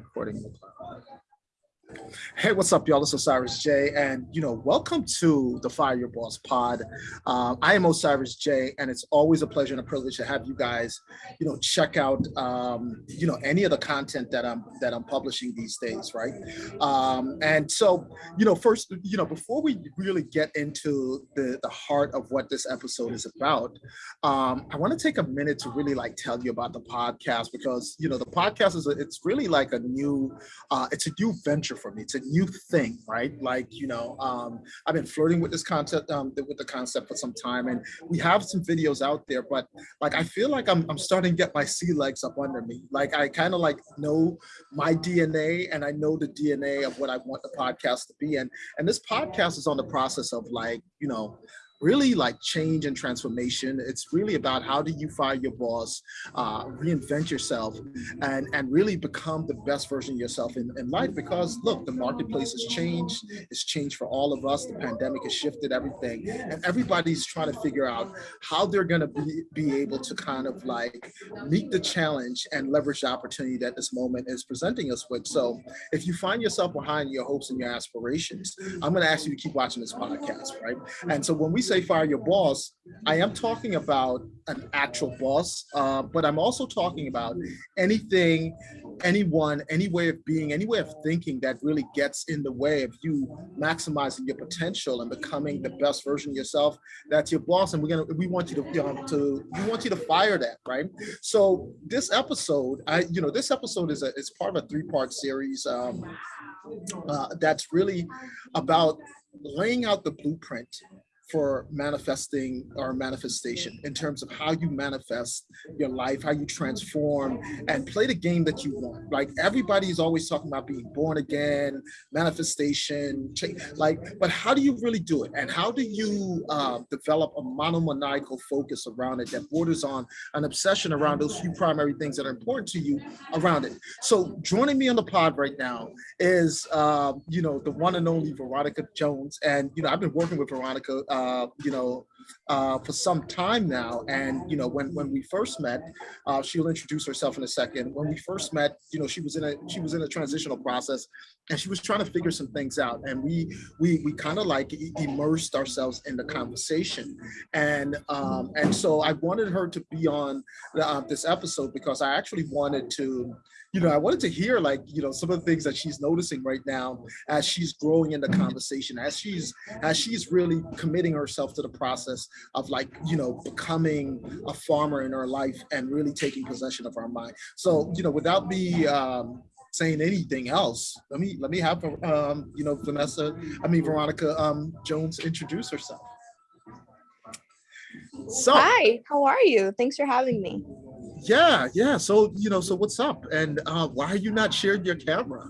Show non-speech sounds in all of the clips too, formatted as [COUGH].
recording. Hey, what's up, y'all? Is Osiris J, and you know, welcome to the Fire Your Boss Pod. Um, I am Osiris J, and it's always a pleasure and a privilege to have you guys, you know, check out, um, you know, any of the content that I'm that I'm publishing these days, right? Um, and so, you know, first, you know, before we really get into the the heart of what this episode is about, um, I want to take a minute to really like tell you about the podcast because you know the podcast is a, it's really like a new, uh, it's a new venture for me. It's a new thing, right? Like, you know, um, I've been flirting with this concept, um, with the concept for some time, and we have some videos out there, but like, I feel like I'm, I'm starting to get my sea legs up under me. Like, I kind of like know my DNA and I know the DNA of what I want the podcast to be. And, and this podcast is on the process of like, you know, really like change and transformation. It's really about how do you fire your boss, uh, reinvent yourself, and, and really become the best version of yourself in, in life. Because look, the marketplace has changed. It's changed for all of us. The pandemic has shifted everything. And everybody's trying to figure out how they're gonna be, be able to kind of like meet the challenge and leverage the opportunity that this moment is presenting us with. So if you find yourself behind your hopes and your aspirations, I'm gonna ask you to keep watching this podcast, right? And so when we say fire your boss, I am talking about an actual boss, uh, but I'm also talking about anything, anyone, any way of being, any way of thinking that really gets in the way of you maximizing your potential and becoming the best version of yourself. That's your boss, and we're gonna we want you to um, to we want you to fire that, right? So this episode, I you know this episode is a is part of a three part series um, uh, that's really about laying out the blueprint for manifesting or manifestation in terms of how you manifest your life, how you transform and play the game that you want. Like everybody's always talking about being born again, manifestation, change, like, but how do you really do it? And how do you uh, develop a monomaniacal focus around it that borders on an obsession around those few primary things that are important to you around it? So joining me on the pod right now is, uh, you know, the one and only Veronica Jones. And, you know, I've been working with Veronica uh, Uh, you know, uh, for some time now. And, you know, when, when we first met, uh, she'll introduce herself in a second. When we first met, you know, she was in a, she was in a transitional process and she was trying to figure some things out. And we, we, we kind of like immersed ourselves in the conversation. And, um, and so I wanted her to be on uh, this episode because I actually wanted to, you know, I wanted to hear like, you know, some of the things that she's noticing right now as she's growing in the conversation, as she's as she's really committing herself to the process of like, you know, becoming a farmer in our life and really taking possession of our mind. So, you know, without me um, saying anything else, let me let me have um, you know, Vanessa, I mean Veronica um, Jones introduce herself. So, hi, how are you? Thanks for having me yeah yeah so you know so what's up and uh why are you not sharing your camera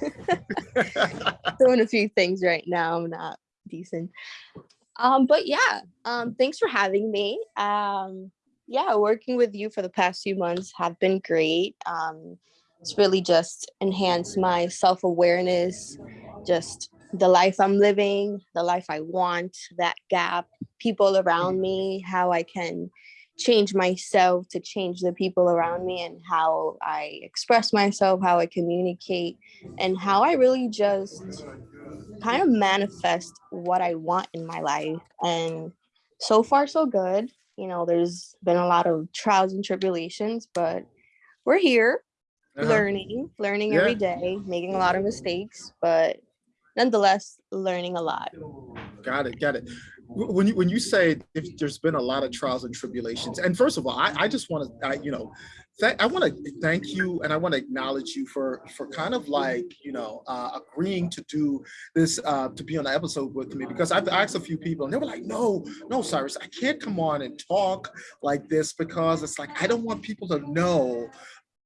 [LAUGHS] [LAUGHS] doing a few things right now i'm not decent um but yeah um thanks for having me. Um yeah working with you for the past few months have been great. Um it's really just enhanced my self-awareness just the life i'm living the life i want that gap people around me how i can change myself to change the people around me and how I express myself, how I communicate, and how I really just kind of manifest what I want in my life. And so far, so good. You know, there's been a lot of trials and tribulations, but we're here uh -huh. learning, learning yeah. every day, making a lot of mistakes, but nonetheless, learning a lot. Got it, got it when you when you say if there's been a lot of trials and tribulations and first of all i, I just want to you know I want to thank you and I want to acknowledge you for for kind of like you know uh, agreeing to do this uh, to be on the episode with me because I've asked a few people and they were like no no Cyrus I can't come on and talk like this because it's like I don't want people to know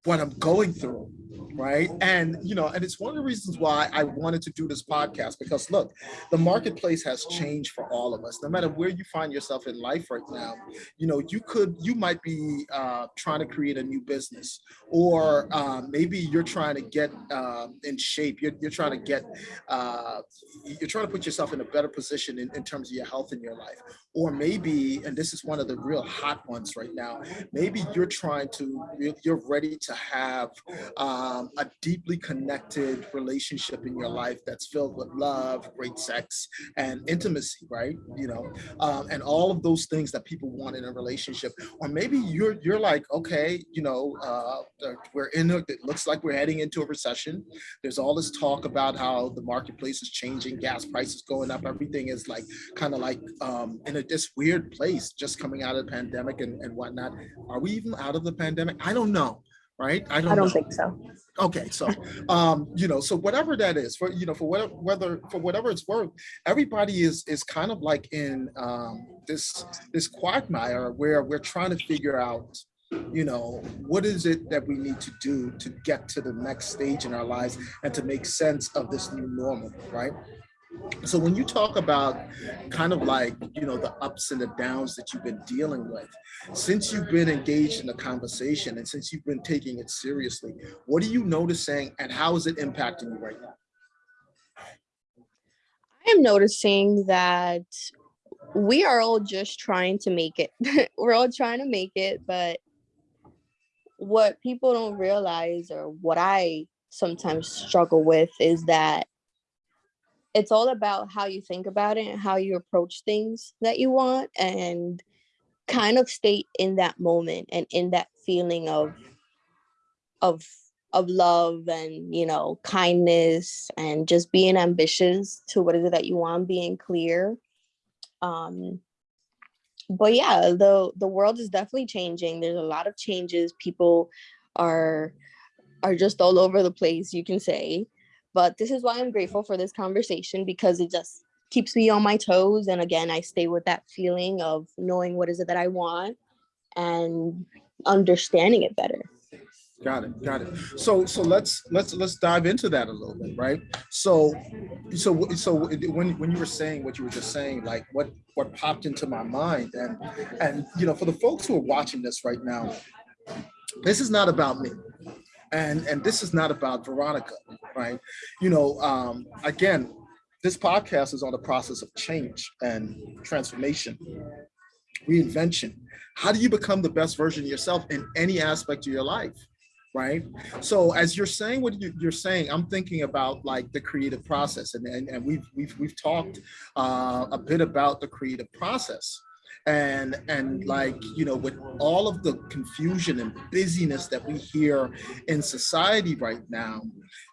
what I'm going through, right? And, you know, and it's one of the reasons why I wanted to do this podcast because look, the marketplace has changed for all of us. No matter where you find yourself in life right now, you know, you could, you might be uh, trying to create a new business or uh, maybe you're trying to get uh, in shape. You're, you're trying to get, uh, you're trying to put yourself in a better position in, in terms of your health in your life. Or maybe, and this is one of the real hot ones right now, maybe you're trying to, you're ready to have um, a deeply connected relationship in your life that's filled with love, great sex, and intimacy, right? You know, um, and all of those things that people want in a relationship. Or maybe you're you're like, okay, you know, uh, we're in. A, it looks like we're heading into a recession. There's all this talk about how the marketplace is changing, gas prices going up, everything is like kind of like um, in a this weird place, just coming out of the pandemic and, and whatnot. Are we even out of the pandemic? I don't know right? I don't, I don't think so. Okay, so um, you know, so whatever that is, for you know, for whatever whether for whatever it's worth, everybody is is kind of like in um, this this quagmire where we're trying to figure out, you know, what is it that we need to do to get to the next stage in our lives and to make sense of this new normal, right? So when you talk about kind of like, you know, the ups and the downs that you've been dealing with, since you've been engaged in the conversation and since you've been taking it seriously, what are you noticing and how is it impacting you right now? I am noticing that we are all just trying to make it. [LAUGHS] We're all trying to make it, but what people don't realize or what I sometimes struggle with is that it's all about how you think about it and how you approach things that you want and kind of stay in that moment and in that feeling of of of love and you know kindness and just being ambitious to what is it that you want being clear. Um but yeah the the world is definitely changing. There's a lot of changes. People are are just all over the place you can say but this is why I'm grateful for this conversation because it just keeps me on my toes. And again, I stay with that feeling of knowing what is it that I want and understanding it better. Got it. Got it. So so let's let's let's dive into that a little bit, right? So so so when when you were saying what you were just saying, like what what popped into my mind, and and you know, for the folks who are watching this right now, this is not about me and and this is not about Veronica, right? You know, um, again, this podcast is on the process of change and transformation, reinvention. How do you become the best version of yourself in any aspect of your life? right? So as you're saying what you're saying, I'm thinking about like the creative process, and and, and we've we've we've talked uh, a bit about the creative process, and and like you know with all of the confusion and busyness that we hear in society right now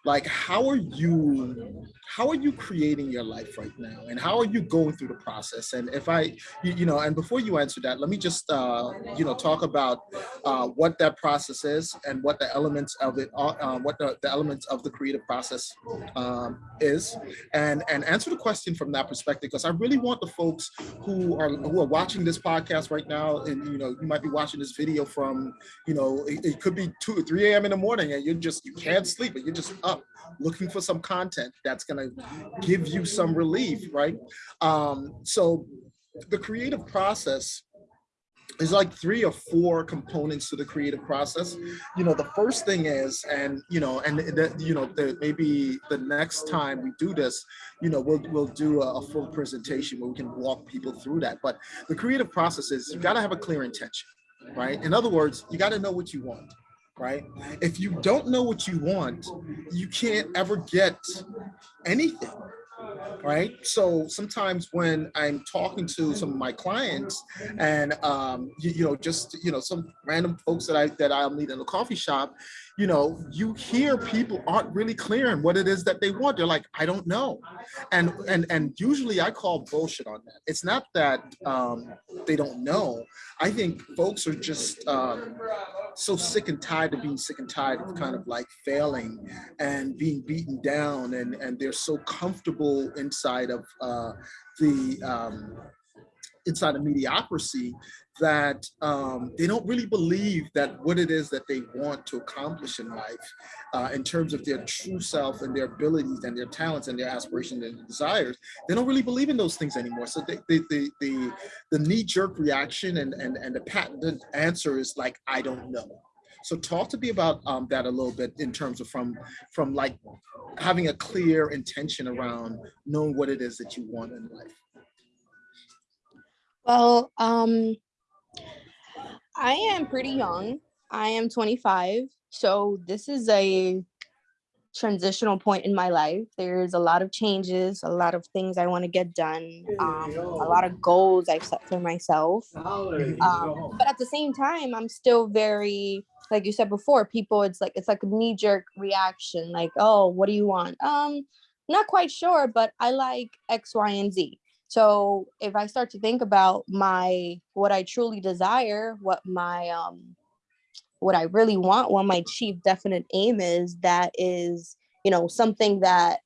like how are you how are you creating your life right now? And how are you going through the process? And if i you, you know and before you answer that let me just uh you know talk about uh what that process is and what the elements of it are uh, what the, the elements of the creative process um is. And and answer the question from that perspective because i really want the folks who are who are watching this podcast right now and you know you might be watching this video from you know it, it could be 2 or 3 a.m in the morning and you're just you can't sleep but you're just up looking for some content that's going to give you some relief, right? Um, so the creative process is like three or four components to the creative process. You know, the first thing is, and you know, and you know, the, maybe the next time we do this, you know, we'll we'll do a, a, full presentation where we can walk people through that. But the creative process is you got to have a clear intention, right? In other words, you got to know what you want right? If you don't know what you want, you can't ever get anything, right? So sometimes when I'm talking to some of my clients and, um, you, you know, just, you know, some random folks that I, that I'll meet in a coffee shop, you know, you hear people aren't really clear on what it is that they want. They're like, I don't know. And and and usually I call bullshit on that. It's not that um, they don't know. I think folks are just um, so sick and tired of being sick and tired of kind of like failing and being beaten down and, and they're so comfortable inside of uh, the um, inside of mediocrity that um, they don't really believe that what it is that they want to accomplish in life uh, in terms of their true self and their abilities and their talents and their aspirations and desires, they don't really believe in those things anymore. So they, they, they, the, the knee-jerk reaction and, and, and the patented answer is like, I don't know. So talk to me about um, that a little bit in terms of from, from like having a clear intention around knowing what it is that you want in life. Well, um, I am pretty young. I am 25. so this is a transitional point in my life. There's a lot of changes, a lot of things I want to get done, um, a lot of goals I've set for myself. Um, but at the same time, I'm still very, like you said before, people, it's like it's like a knee jerk reaction, like, oh, what do you want? Um, not quite sure, but I like X, Y, and Z. So if I start to think about my what I truly desire, what my um what I really want, what my chief definite aim is, that is, you know, something that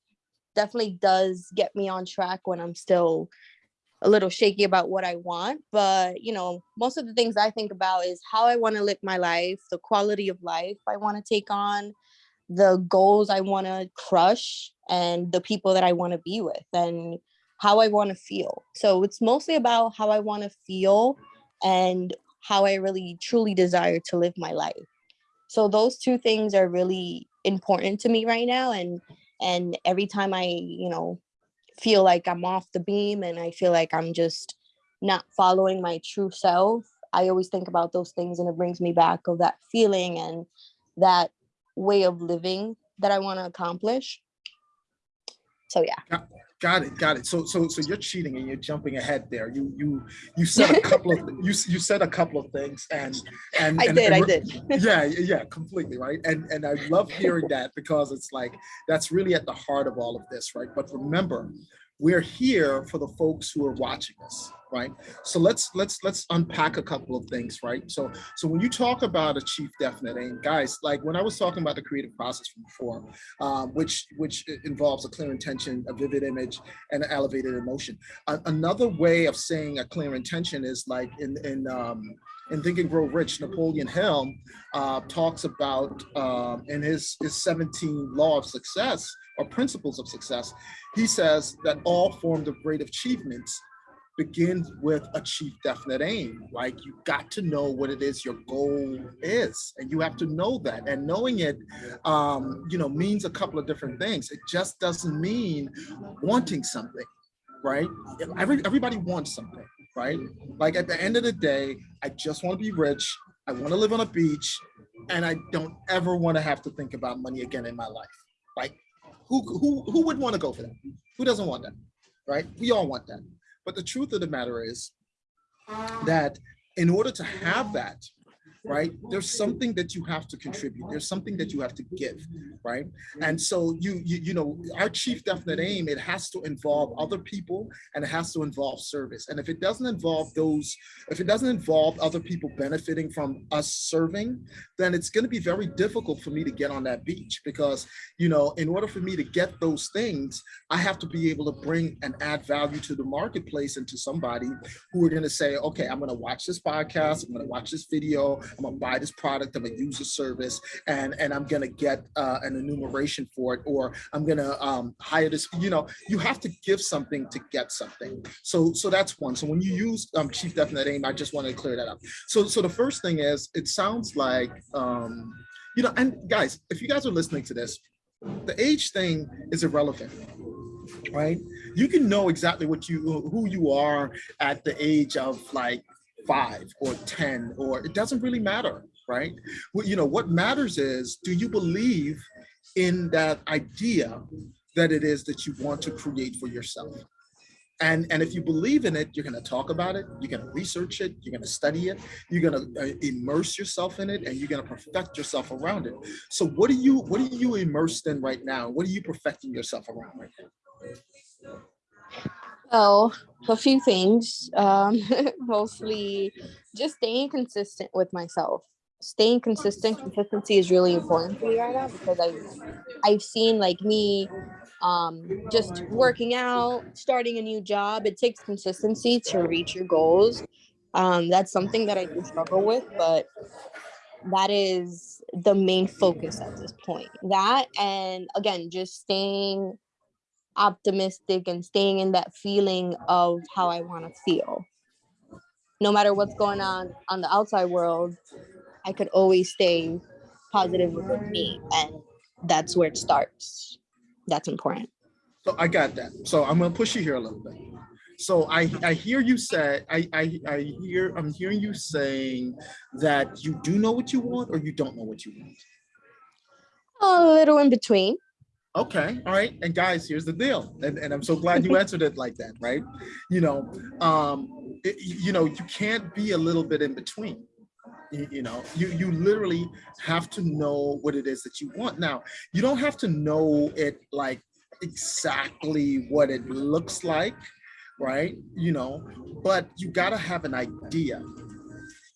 definitely does get me on track when I'm still a little shaky about what I want. But, you know, most of the things I think about is how I want to live my life, the quality of life I want to take on, the goals I want to crush, and the people that I want to be with, and how I want to feel. So it's mostly about how I want to feel and how I really truly desire to live my life. So those two things are really important to me right now. And and every time I, you know, feel like I'm off the beam and I feel like I'm just not following my true self, I always think about those things and it brings me back of that feeling and that way of living that I want to accomplish. So yeah. Got it, got it. So, so, so you're cheating and you're jumping ahead there. You, you, you said a couple of, you, you said a couple of things, and and I and, did, and I did. yeah, yeah, completely right. And and I love hearing that because it's like that's really at the heart of all of this, right? But remember, we're here for the folks who are watching us right? So let's let's let's unpack a couple of things right? So so when you talk about a chief definite aim guys like when i was talking about the creative process from before um, which which involves a clear intention a vivid image and an elevated emotion. A another way of saying a clear intention is like in in um, in Think and Grow Rich, Napoleon Hill uh, talks about um, in his, his 17 law of success or principles of success, he says that all forms of great achievements begins with achieve definite aim. Like you got to know what it is your goal is, and you have to know that. And knowing it, um, you know, means a couple of different things. It just doesn't mean wanting something, right? Every, everybody wants something right? Like at the end of the day, I just want to be rich. I want to live on a beach and I don't ever want to have to think about money again in my life. Like who, who, who would want to go for that? Who doesn't want that, right? We all want that. But the truth of the matter is that in order to have that, right? There's something that you have to contribute. There's something that you have to give, right? And so you, you, you know, our chief definite aim, it has to involve other people and it has to involve service. And if it doesn't involve those, if it doesn't involve other people benefiting from us serving, then it's going to be very difficult for me to get on that beach because, you know, in order for me to get those things, I have to be able to bring and add value to the marketplace and to somebody who are going to say, okay, I'm going to watch this podcast, I'm going to watch this video, I'm gonna buy this product, I'm gonna use a service, and and I'm gonna get uh, an enumeration for it, or I'm gonna um, hire this. You know, you have to give something to get something. So so that's one. So when you use um, chief definite aim, I just want to clear that up. So so the first thing is, it sounds like um, you know, and guys, if you guys are listening to this, the age thing is irrelevant right you can know exactly what you who you are at the age of like five or 10, or it doesn't really matter, right? Well, you know, what matters is, do you believe in that idea that it is that you want to create for yourself? And, and if you believe in it, you're going to talk about it, you're going to research it, you're going to study it, you're going to uh, immerse yourself in it, and you're going to perfect yourself around it. So what are you what are you immersed in right now? What are you perfecting yourself around right now? Well, a few things. Um, [LAUGHS] mostly just staying consistent with myself. Staying consistent, consistency is really important to me right now because I've I've seen like me um just working out, starting a new job. It takes consistency to reach your goals. Um, that's something that I do struggle with, but that is the main focus at this point. That and again, just staying optimistic and staying in that feeling of how I want to feel. No matter what's going on on the outside world, I could always stay positive with me. And that's where it starts. That's important. So I got that. So I'm gonna push you here a little bit. So I, I hear you say, I, I, I hear, I'm hearing you saying that you do know what you want or you don't know what you want. A little in between. Okay, all right. And guys, here's the deal. And, and I'm so glad you answered it like that, right? You know, um, it- you know, you can't be a little bit in between. You, you know, you you literally have to know what it is that you want. Now, you don't have to know it like exactly what it looks like, right? You know, but you got to have an idea.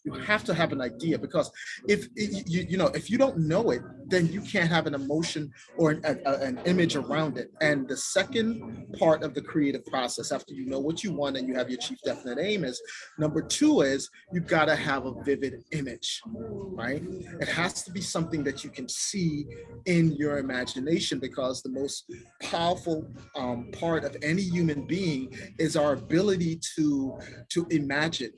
You have to have an idea because if you you know if you don't know it, then you can't have an emotion or an, a- an image around it. And the second part of the creative process, after you know what you want and you have your chief definite aim, is number two is you got to have a vivid image, right? It has to be something that you can see in your imagination because the most powerful um, part of any human being is our ability to to imagine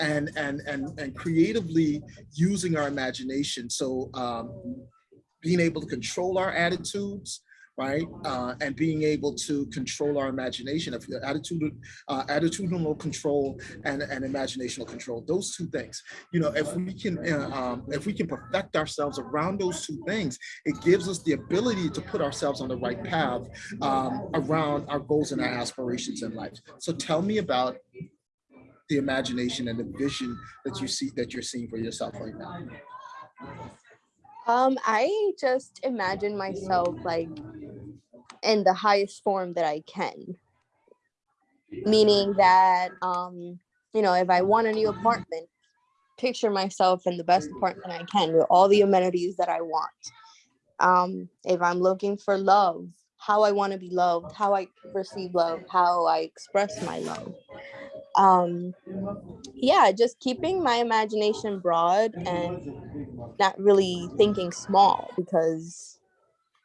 and and and and creatively using our imagination. So um being able to control our attitudes right uh and being able to control our imagination of attitude uh attitudinal control and and imaginational control those two things. You know if we can uh, um if we can perfect ourselves around those two things it gives us the ability to put ourselves on the right path um around our goals and our aspirations in life. So tell me about the imagination and the vision that you see that you're seeing for yourself right now. Um, I just imagine myself like in the highest form that I can. Meaning that um, you know, if I want a new apartment, picture myself in the best apartment I can with all the amenities that I want. Um, if I'm looking for love, how I want to be loved, how I receive love, how I express my love. Um, yeah, just keeping my imagination broad and not really thinking small because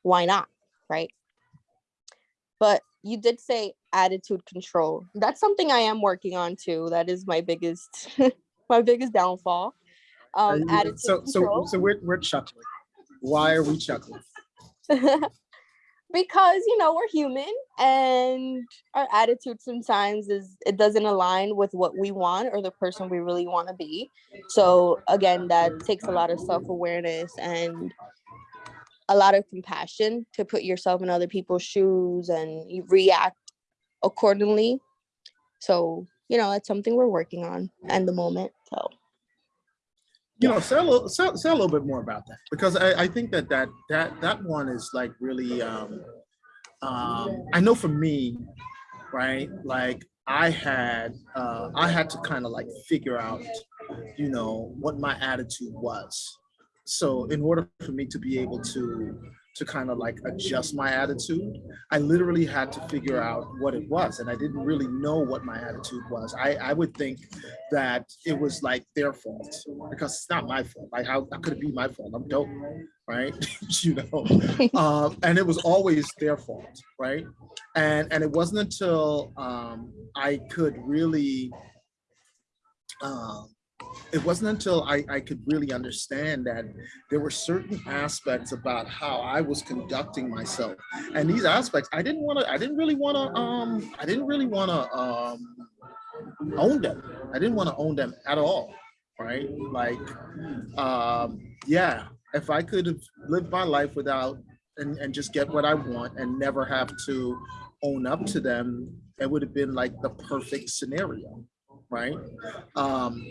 why not, right? But you did say attitude control. That's something I am working on too. That is my biggest [LAUGHS] my biggest downfall. Um, you- attitude so so control. so we're we're chuckling. Why are we chuckling? [LAUGHS] because you know we're human and our attitude sometimes is it doesn't align with what we want or the person we really want to be. So again that takes a lot of self-awareness and a lot of compassion to put yourself in other people's shoes and react accordingly. So you know that's something we're working on at the moment so You know, say a little say, say a little bit more about that because I, I think that that that that one is like really um um I know for me, right? Like I had uh I had to kind of like figure out, you know, what my attitude was. So in order for me to be able to to kind of like adjust my attitude, I literally had to figure out what it was. And I didn't really know what my attitude was. I, I would think that it was like their fault because it's not my fault. Like how, how could it be my fault? I'm dope, right? [LAUGHS] you know, [LAUGHS] um, and it was always their fault, right? And and it wasn't until um, I could really, um, it wasn't until I, I could really understand that there were certain aspects about how I was conducting myself, and these aspects I didn't want to. I didn't really want to. Um, I didn't really want to um, own them. I didn't want to own them at all, right? Like, um, yeah, if I could have lived my life without and, and just get what I want and never have to own up to them, it would have been like the perfect scenario, right? Um,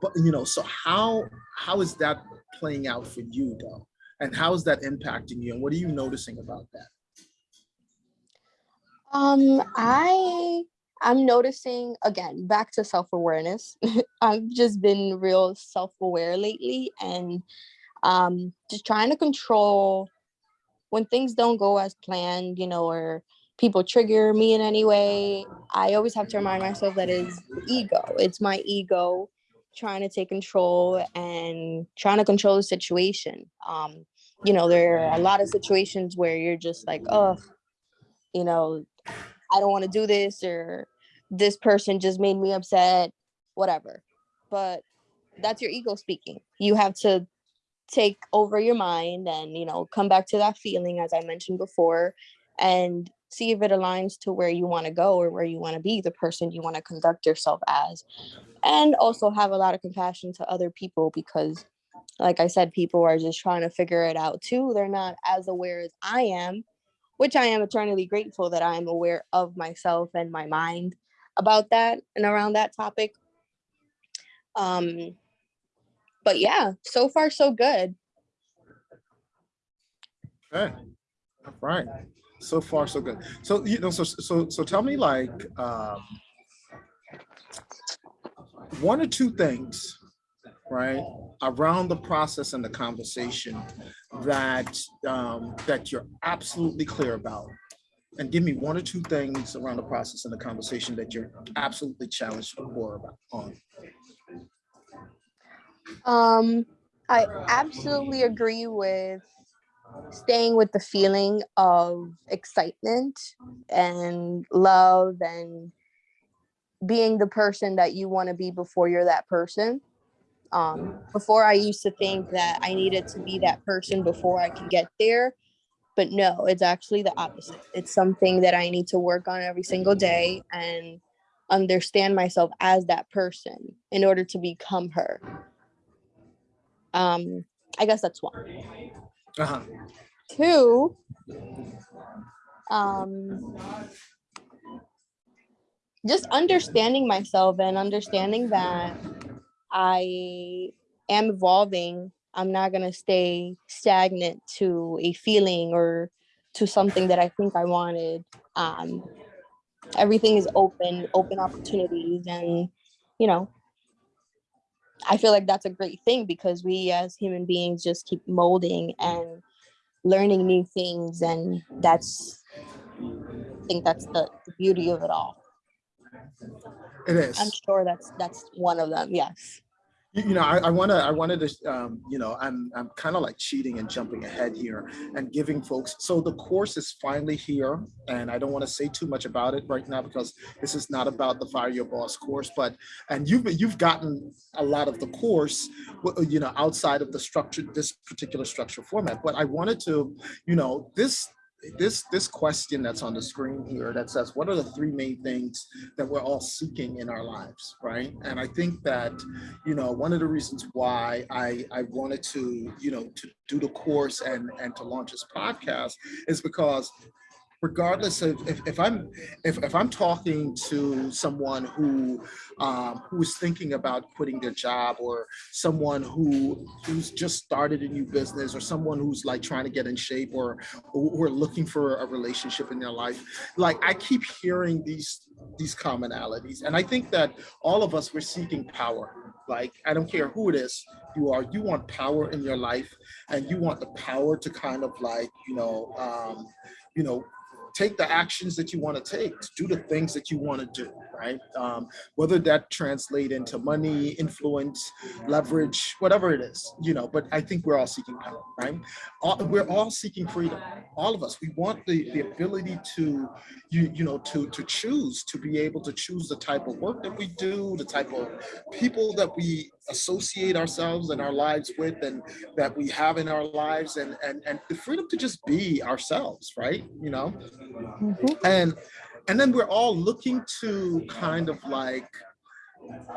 but you know, so how how is that playing out for you though? And how is that impacting you? And what are you noticing about that? Um, I I'm noticing again back to self-awareness. [LAUGHS] I've just been real self-aware lately and um just trying to control when things don't go as planned, you know, or people trigger me in any way. I always have to remind myself that is ego. It's my ego trying to take control and trying to control the situation. Um, you know, there are a lot of situations where you're just like, oh, you know, I don't want to do this or this person just made me upset, whatever. But that's your ego speaking. You have to take over your mind and, you know, come back to that feeling, as I mentioned before, and see if it aligns to where you want to go or where you want to be, the person you want to conduct yourself as. And also have a lot of compassion to other people because like I said, people are just trying to figure it out too. They're not as aware as I am, which I am eternally grateful that I am aware of myself and my mind about that and around that topic. Um, but yeah, so far so good. Okay, all right. So far, so good. So you know, so so so tell me like um, one or two things, right, around the process and the conversation that um, that you're absolutely clear about, and give me one or two things around the process and the conversation that you're absolutely challenged or about on. Um, I absolutely agree with staying with the feeling of excitement and love and being the person that you want to be before you're that person. Um, before I used to think that I needed to be that person before I could get there. But no, it's actually the opposite. It's something that I need to work on every single day and understand myself as that person in order to become her. Um, I guess that's one. Uh-huh. Two, um, just understanding myself and understanding that I am evolving. I'm not going to stay stagnant to a feeling or to something that I think I wanted. Um, everything is open, open opportunities. And, you know, I feel like that's a great thing because we as human beings just keep molding and learning new things. And that's, I think that's the, the beauty of it all. It is. I'm sure that's that's one of them. Yes. You, you know, I, I wanna, I wanted to, um, you know, I'm, I'm kind of like cheating and jumping ahead here and giving folks. So the course is finally here, and I don't want to say too much about it right now because this is not about the Fire Your Boss course. But and you've you've gotten a lot of the course, you know, outside of the structure, this particular structure format. But I wanted to, you know, this this this question that's on the screen here that says what are the three main things that we're all seeking in our lives right? And i think that you know one of the reasons why i i wanted to you know to do the course and and to launch this podcast is because regardless of if, if I'm if, if I'm talking to someone who um, who is thinking about quitting their job or someone who who's just started a new business or someone who's like trying to get in shape or who are looking for a relationship in their life, like I keep hearing these these commonalities. And I think that all of us we're seeking power. Like I don't care who it is you are, you want power in your life and you want the power to kind of like, you know, um, you know, take the actions that you want to take, do the things that you want to do, right? Um, whether that translate into money, influence, leverage, whatever it is, you know, but I think we're all seeking power, right? All, we're all seeking freedom, all of us. We want the, the ability to, you, you know, to, to choose, to be able to choose the type of work that we do, the type of people that we associate ourselves and our lives with and that we have in our lives and and and the freedom to just be ourselves right you know mm -hmm. and and then we're all looking to kind of like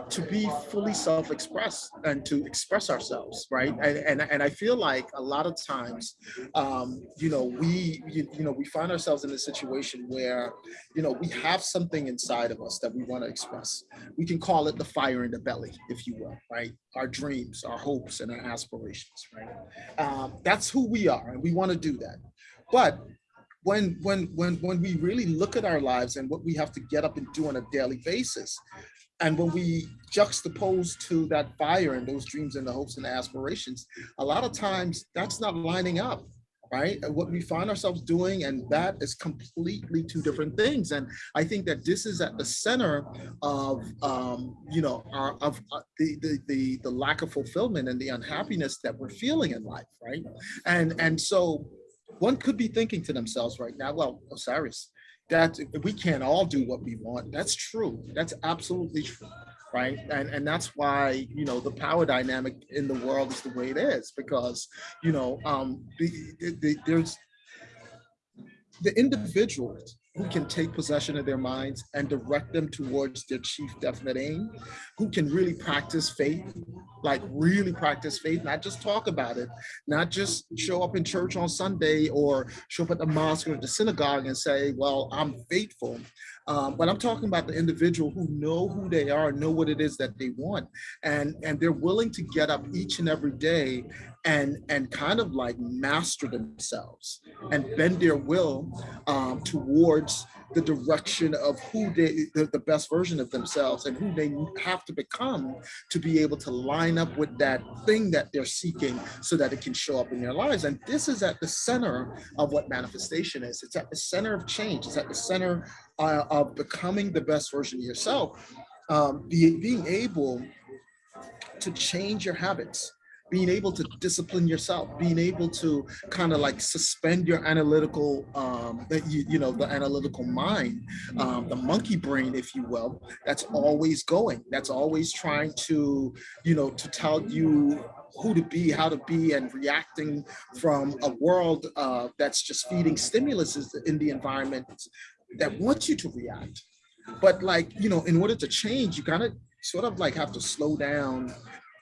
to be fully self-expressed and to express ourselves right? And, and and i feel like a lot of times um you know we you, you know we find ourselves in a situation where you know we have something inside of us that we want to express. We can call it the fire in the belly if you will right? Our dreams our hopes and our aspirations right? Um, that's who we are and we want to do that. But when when when when we really look at our lives and what we have to get up and do on a daily basis and when we juxtapose to that fire and those dreams and the hopes and the aspirations, a lot of times that's not lining up, right? What we find ourselves doing, and that is completely two different things. And I think that this is at the center of, um, you know, our, of uh, the, the, the, the lack of fulfillment and the unhappiness that we're feeling in life, right? And, and so one could be thinking to themselves right now, well, Osiris, that we can't all do what we want. That's true. That's absolutely true. Right. And, and that's why, you know, the power dynamic in the world is the way it is because, you know, um, the, the, the, there's the individuals who can take possession of their minds and direct them towards their chief definite aim, who can really practice faith, like really practice faith, not just talk about it, not just show up in church on Sunday or show up at the mosque or the synagogue and say, well, I'm faithful. Um, but I'm talking about the individual who know who they are, know what it is that they want, and and they're willing to get up each and every day and and kind of like master themselves and bend their will um, towards the direction of who they the, the best version of themselves and who they have to become to be able to line up with that thing that they're seeking so that it can show up in their lives. And this is at the center of what manifestation is. It's at the center of change. It's at the center uh, of becoming the best version of yourself. Um, be, being able to change your habits being able to discipline yourself, being able to kind of like suspend your analytical, um, you, you know, the analytical mind, um, the monkey brain, if you will, that's always going, that's always trying to, you know, to tell you who to be, how to be, and reacting from a world uh, that's just feeding stimulus in the environment that wants you to react. But like, you know, in order to change, you kind of sort of like have to slow down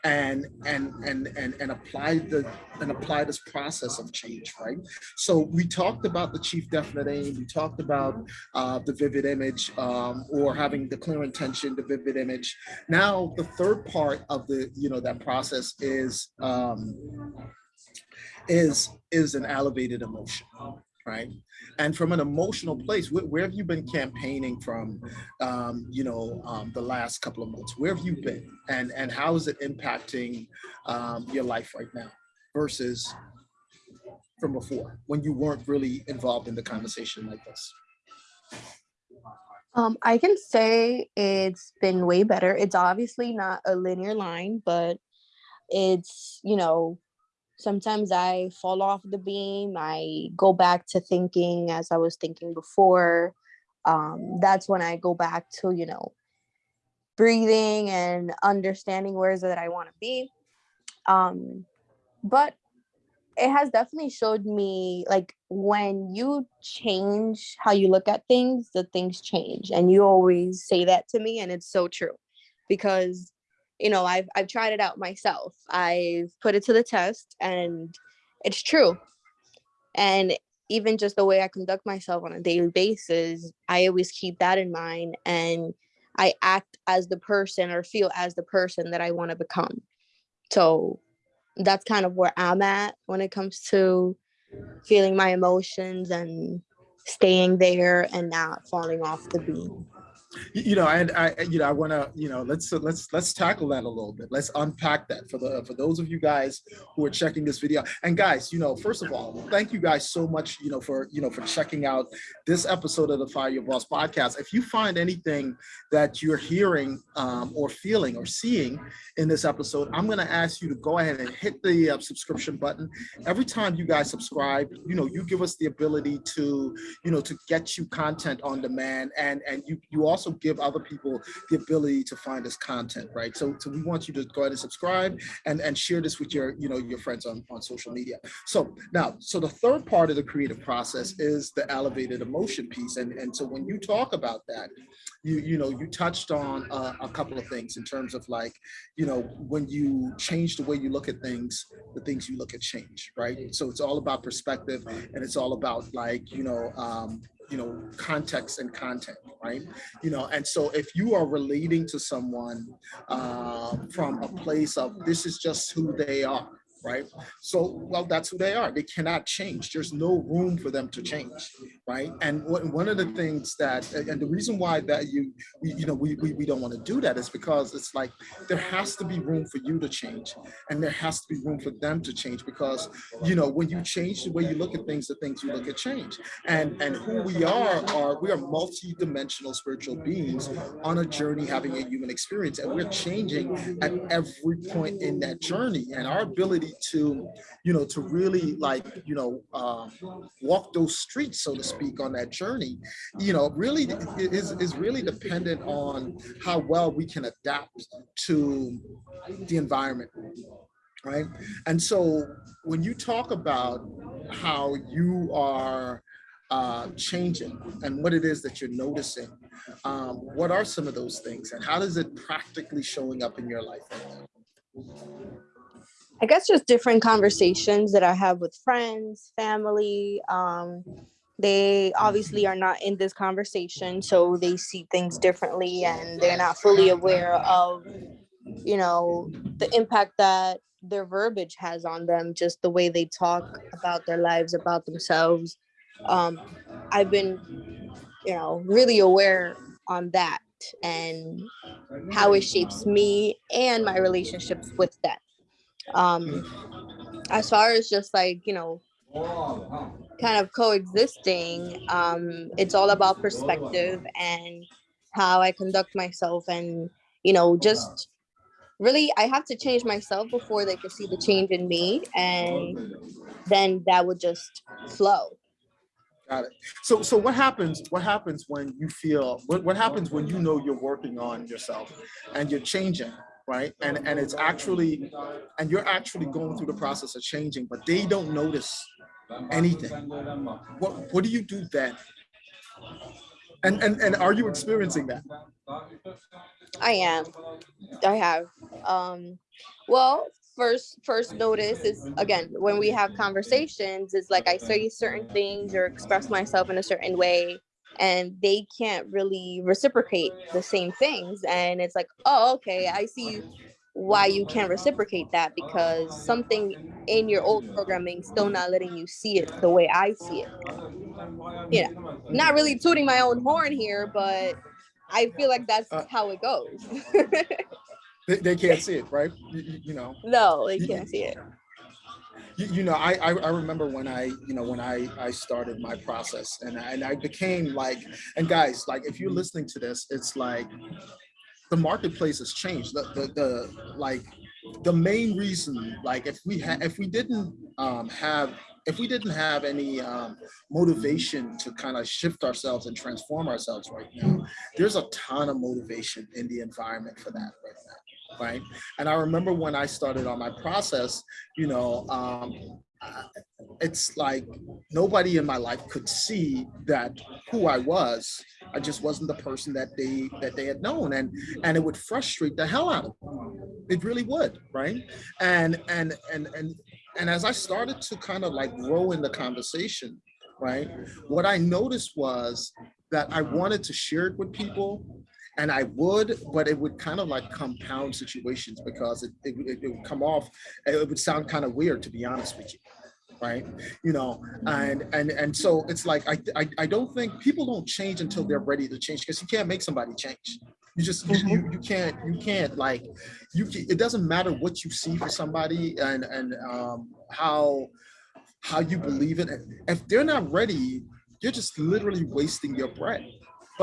and and and and and apply the and apply this process of change right? So we talked about the chief definite aim. We talked about uh, the vivid image um, or having the clear intention the vivid image. Now the third part of the you know that process is um, is is an elevated emotion right? And from an emotional place, where, where have you been campaigning from, um, you know, um, the last couple of months? Where have you been, and and how is it impacting um, your life right now versus from before when you weren't really involved in the conversation like this? Um, I can say it's been way better. It's obviously not a linear line, but it's you know sometimes I fall off the beam. I go back to thinking as I was thinking before. Um, that's when I go back to, you know, breathing and understanding where is it that I want to be. Um, but it has definitely showed me like when you change how you look at things, the things change. And you always say that to me, and it's so true because you know, I've I've tried it out myself. I've put it to the test and it's true. And even just the way I conduct myself on a daily basis, I always keep that in mind and I act as the person or feel as the person that I want to become. So that's kind of where I'm at when it comes to feeling my emotions and staying there and not falling off the beam you know and i you know i want to you know let's let's let's tackle that a little bit. Let's unpack that for the for those of you guys who are checking this video. And guys you know first of all thank you guys so much you know for you know for checking out this episode of the fire your boss podcast. If you find anything that you're hearing um, or feeling or seeing in this episode i'm going to ask you to go ahead and hit the uh, subscription button. Every time you guys subscribe you know you give us the ability to you know to get you content on demand and and you you also also give other people the ability to find this content, right? So, so we want you to go ahead and subscribe and, and share this with your, you know, your friends on, on social media. So now, so the third part of the creative process is the elevated emotion piece. And, and so when you talk about that, you, you know, you touched on uh, a couple of things in terms of like, you know, when you change the way you look at things, the things you look at change, right? So it's all about perspective and it's all about like, you know, um, you know, context and content, right? You know, and so if you are relating to someone uh, from a place of this is just who they are, right? So, well, that's who they are. They cannot change. There's no room for them to change, right? And one of the things that, and the reason why that you, you know, we, we, we don't want to do that is because it's like, there has to be room for you to change and there has to be room for them to change because, you know, when you change the way you look at things, the things you look at change. And, and who we are, are we are multi-dimensional spiritual beings on a journey having a human experience and we're changing at every point in that journey and our ability to, you know, to really like, you know, uh, walk those streets, so to speak, on that journey, you know, really is, is really dependent on how well we can adapt to the environment right? And so when you talk about how you are uh, changing and what it is that you're noticing. Um, what are some of those things and how does it practically showing up in your life I guess just different conversations that I have with friends, family. Um, they obviously are not in this conversation, so they see things differently and they're not fully aware of, you know, the impact that their verbiage has on them, just the way they talk about their lives, about themselves. Um, I've been, you know, really aware on that and how it shapes me and my relationships with them. Um, as far as just like, you know, kind of coexisting, um, it's all about perspective and how I conduct myself and, you know, just really I have to change myself before they can see the change in me and then that would just flow. Got it. So, so what happens? What happens when you feel? What, what happens when you know you're working on yourself, and you're changing, right? And and it's actually, and you're actually going through the process of changing, but they don't notice anything. What what do you do then? And and and are you experiencing that? I am. I have. Um, well, first first notice is again when we have conversations is like I say certain things or express myself in a certain way and they can't really reciprocate the same things and it's like oh okay I see why you can't reciprocate that because something in your old programming still not letting you see it the way I see it. Yeah, not really tooting my own horn here, but I feel like that's uh, how it goes. they, they, can't [LAUGHS] see it, right? You, you know. No, they can't see it. You, you, know, I, I, I remember when I you know when I I started my process and I, and I became like and guys like if you're listening to this, it's like the marketplace has changed. The the, the like the main reason like if we had if we didn't um, have if we didn't have any um, motivation to kind of shift ourselves and transform ourselves right now, there's a ton of motivation in the environment for that right now, right? And I remember when I started on my process, you know, um, it's like nobody in my life could see that who I was. I just wasn't the person that they that they had known, and and it would frustrate the hell out of them. It really would, right? And and and and and as I started to kind of like grow in the conversation, right, what I noticed was that I wanted to share it with people and I would, but it would kind of like compound situations because it, it, it would come off, it would sound kind of weird to be honest with you right? You know and and and so it's like I, I i don't think people don't change until they're ready to change because you can't make somebody change. You just you, you, you can't you can't like you it doesn't matter what you see for somebody and and um how how you believe it. If they're not ready you're just literally wasting your breath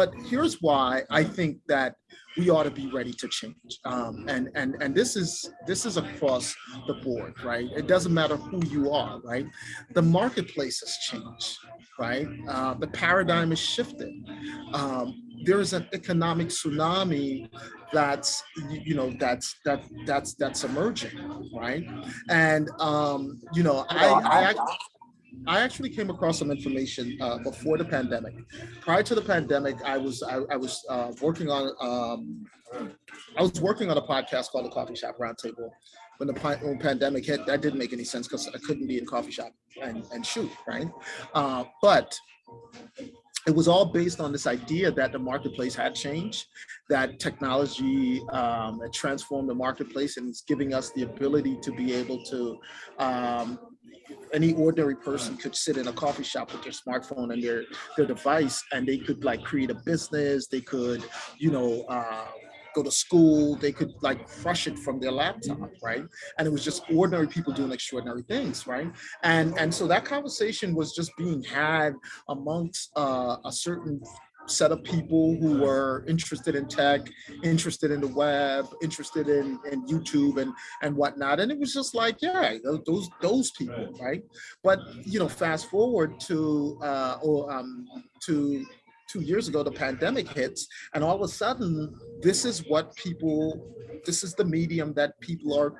but here's why I think that we ought to be ready to change. Um, and and and this is this is across the board, right? It doesn't matter who you are, right? The marketplace has changed, right? Uh, the paradigm is shifted. Um, there is an economic tsunami that's you know that's that that's that's emerging, right? And um, you know, I, I I actually came across some information uh, before the pandemic. Prior to the pandemic, I was I, I was uh, working on um, I was working on a podcast called the Coffee Shop Roundtable. When the when pandemic hit, that didn't make any sense because I couldn't be in coffee shop and, and shoot, right? Uh, but it was all based on this idea that the marketplace had changed, that technology um, transformed the marketplace and it's giving us the ability to be able to um, any ordinary person could sit in a coffee shop with their smartphone and their their device and they could like create a business. They could you know uh, go to school. They could like crush it from their laptop right? And it was just ordinary people doing extraordinary things right? And and so that conversation was just being had amongst uh, a certain set of people who were interested in tech, interested in the web, interested in, in YouTube and, and whatnot. And it was just like, yeah, those those people, right? But you know, fast forward to uh, or um, to two years ago, the pandemic hits, and all of a sudden, this is what people, this is the medium that people are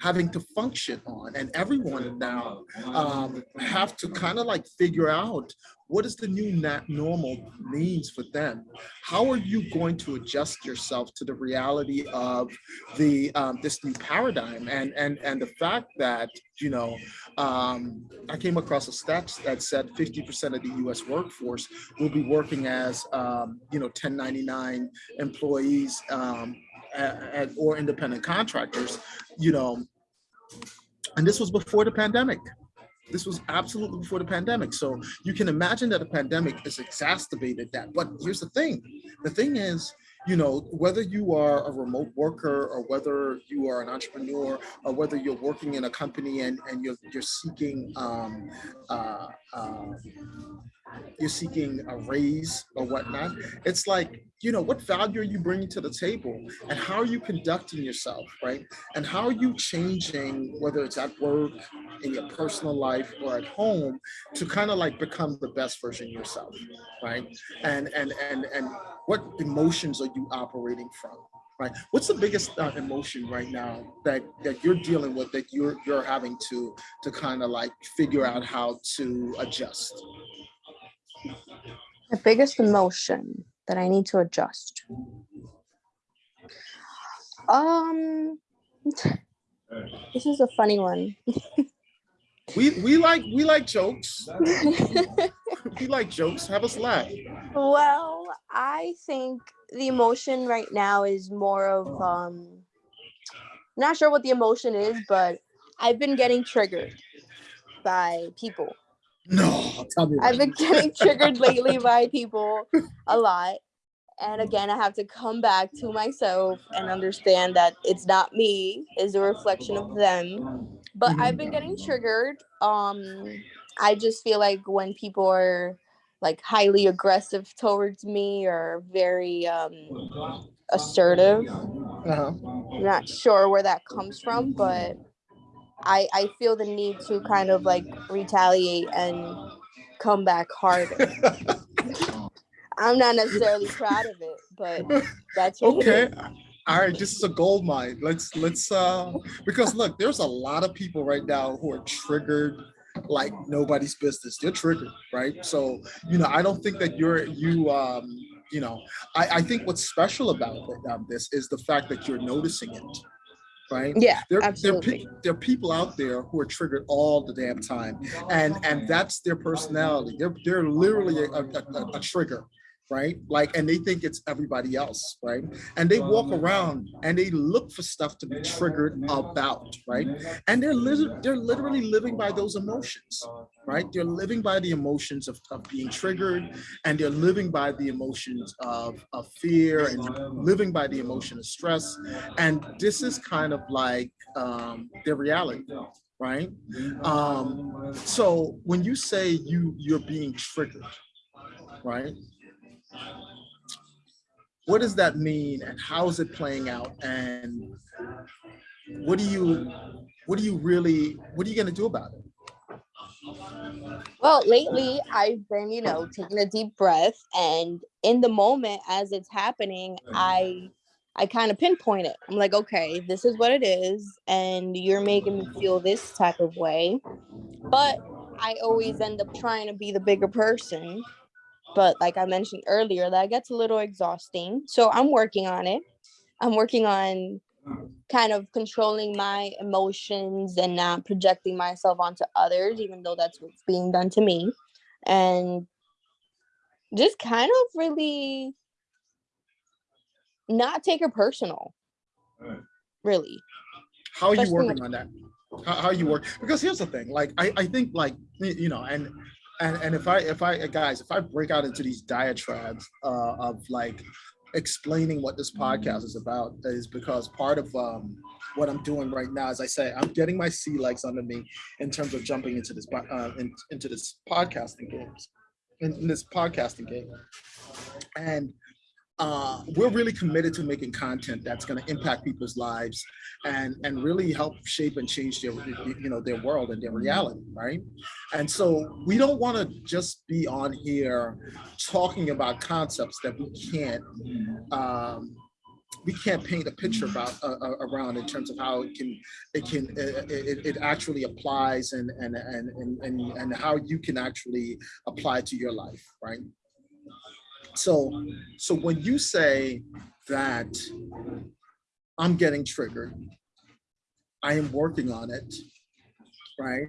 having to function on and everyone now um, have to kind of like figure out what does the new normal means for them? How are you going to adjust yourself to the reality of the um, this new paradigm and and and the fact that you know um, I came across a stat that said 50% of the U.S. workforce will be working as um, you know 1099 employees um, at, or independent contractors, you know, and this was before the pandemic. This was absolutely before the pandemic. So you can imagine that the pandemic has exacerbated that. But here's the thing. The thing is, you know, whether you are a remote worker or whether you are an entrepreneur or whether you're working in a company and, and you're, you're seeking um, uh, uh, you're seeking a raise or whatnot. It's like, you know, what value are you bringing to the table and how are you conducting yourself, right? And how are you changing, whether it's at work, in your personal life or at home to kind of like become the best version yourself, right? And, and, and, and what emotions are you operating from? right? What's the biggest uh, emotion right now that that you're dealing with that you're you're having to to kind of like figure out how to adjust? The biggest emotion that I need to adjust. Um, this is a funny one. we we like we like jokes. [LAUGHS] we like jokes. Have us laugh. Well, I think the emotion right now is more of um not sure what the emotion is, but I've been getting triggered by people no, [LAUGHS] tell me. I've been getting triggered [LAUGHS] lately by people a lot. And again, I have to come back to myself and understand that it's not me, is a reflection of them. But mm-hmm. I've been getting triggered. Um, I just feel like when people are like highly aggressive towards me or very um assertive. Uh-huh. I'm not sure where that comes from, but I I feel the need to kind of like retaliate and come back harder. [LAUGHS] I'm not necessarily proud of it, but that's okay. All right, this is a gold mine. Let's let's uh because look, there's a lot of people right now who are triggered like nobody's business. They're triggered, right? So, you know, I don't think that you're you um you know, I, I think what's special about um, this is the fact that you're noticing it right? Yeah, there, absolutely. There, there, are people out there who are triggered all the damn time, and and that's their personality. They're they're literally a, a, a trigger, right? Like, and they think it's everybody else, right? And they walk around and they look for stuff to be triggered about, right? And they're li they're literally living by those emotions, right? They're living by the emotions of, of being triggered and they're living by the emotions of, of fear and living by the emotion of stress. And this is kind of like um, their reality, right? Um, so when you say you you're being triggered, right? What does that mean and how is it playing out? And what do you, what do you really, what are you gonna do about it? Well, lately I've been, you know, taking a deep breath and in the moment as it's happening, I I kind of pinpoint it. I'm like, okay, this is what it is, and you're making me feel this type of way. But I always end up trying to be the bigger person but like I mentioned earlier, that gets a little exhausting. So I'm working on it. I'm working on kind of controlling my emotions and not projecting myself onto others, even though that's what's being done to me. And just kind of really not take it personal. Really. How are you working on that? How, how you work? Because here's the thing, like I, I think like you know, and and and if I if I guys if I break out into these diatribes uh, of like explaining what this podcast is about is because part of um, what I'm doing right now, as I say, I'm getting my sea legs under me in terms of jumping into this uh, in, into this podcasting games, in, in this podcasting game, and uh, we're really committed to making content that's going to impact people's lives and and really help shape and change their you know their world and their reality right? And so we don't want to just be on here talking about concepts that we can't um, we can't paint a picture about uh, uh, around in terms of how it can it can uh, it, it actually applies and and, and and and and how you can actually apply to your life right so so when you say that i'm getting triggered i am working on it right?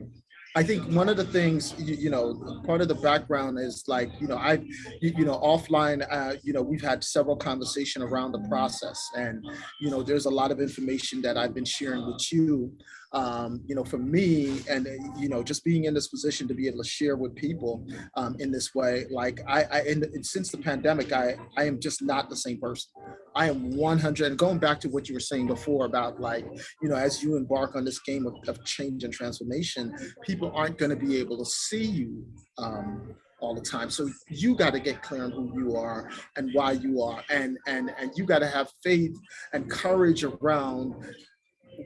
I think one of the things, you, you, know, part of the background is like, you know, I, you, you know, offline, uh, you know, we've had several conversation around the process. And, you know, there's a lot of information that I've been sharing with you um, you know, for me and, uh, you know, just being in this position to be able to share with people um, in this way, like I, I and, and since the pandemic, I, I am just not the same person. I am 100 and going back to what you were saying before about like, you know, as you embark on this game of, of change and transformation, people aren't going to be able to see you um, all the time. So you got to get clear on who you are and why you are. And, and, and you got to have faith and courage around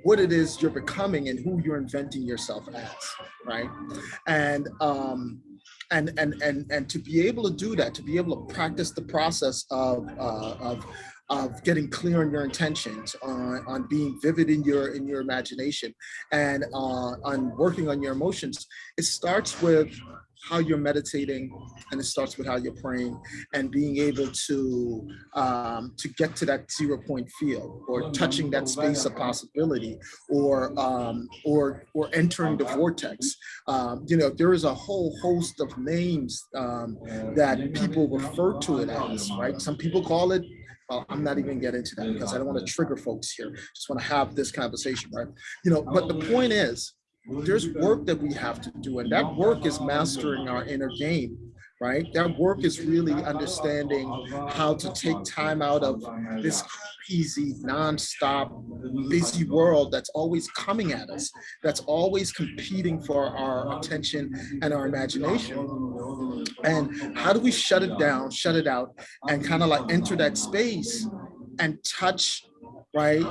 what it is you're becoming and who you're inventing yourself as, right? And um, and and and and to be able to do that, to be able to practice the process of uh, of of getting clear on your intentions, on, on being vivid in your in your imagination, and uh, on working on your emotions. It starts with how you're meditating and it starts with how you're praying and being able to um, to get to that zero point field or touching that space of possibility or um, or or entering the vortex. Um, you know, there is a whole host of names um, that people refer to it as, right? Some people call it well, I'm not even getting into that because I don't want to trigger folks here. Just want to have this conversation, right? You know, but the point is, there's work that we have to do and that work is mastering our inner game right? That work is really understanding how to take time out of this crazy non-stop busy world that's always coming at us that's always competing for our attention and our imagination. And how do we shut it down shut it out and kind of like enter that space and touch right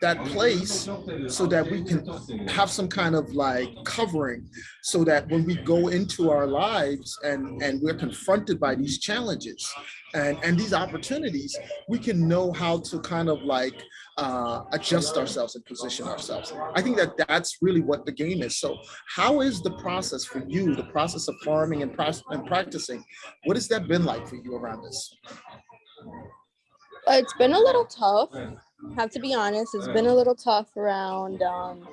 that place so that we can have some kind of like covering so that when we go into our lives and and we're confronted by these challenges and and these opportunities we can know how to kind of like uh, adjust ourselves and position ourselves. I think that that's really what the game is. So how is the process for you the process of farming and, and practicing what has that been like for you around this? It's been a little tough have to be honest, it's been a little tough around um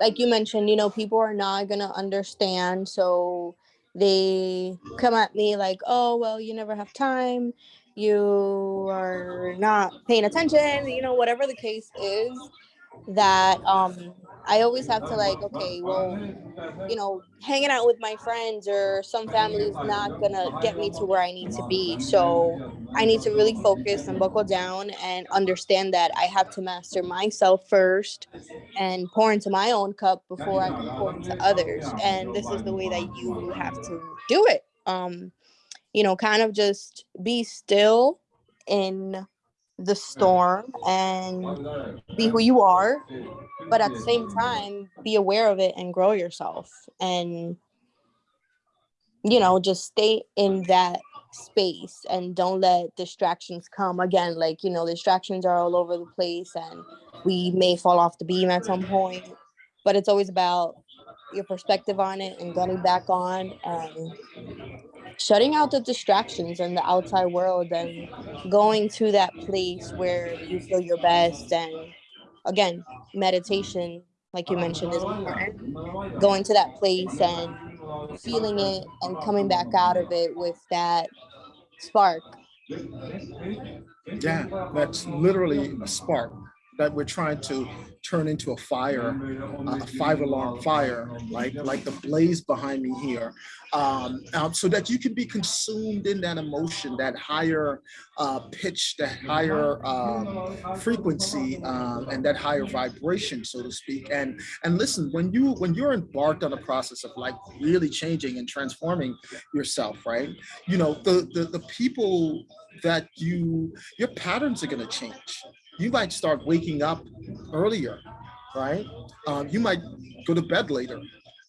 like you mentioned, you know, people are not gonna understand. So they come at me like, oh well, you never have time, you are not paying attention, you know, whatever the case is, that um I always have to like, okay, well, you know, hanging out with my friends or some family is not gonna get me to where I need to be. So I need to really focus and buckle down and understand that I have to master myself first and pour into my own cup before I can pour into others. And this is the way that you have to do it. Um, you know, kind of just be still in the mm. storm and be who you are but at the same time be aware of it and grow yourself and you know just stay in that space and don't let distractions come. Again like you know distractions are all over the place and we may fall off the beam at some point but it's always about your perspective on it and getting back on and shutting out the distractions and the outside world and going to that place where you feel your best. And again meditation like you mentioned is important. Going to that place and feeling it and coming back out of it with that spark. Yeah that's literally a spark that we're trying to turn into a fire, a five alarm fire, like, like the blaze behind me here, um, um, so that you can be consumed in that emotion, that higher uh, pitch, that higher um, frequency, um, and that higher vibration, so to speak. And and listen, when you when you're embarked on a process of like really changing and transforming yourself, right? You know, the the, the people that you your patterns are going to change you might start waking up earlier, right? Um, you might go to bed later,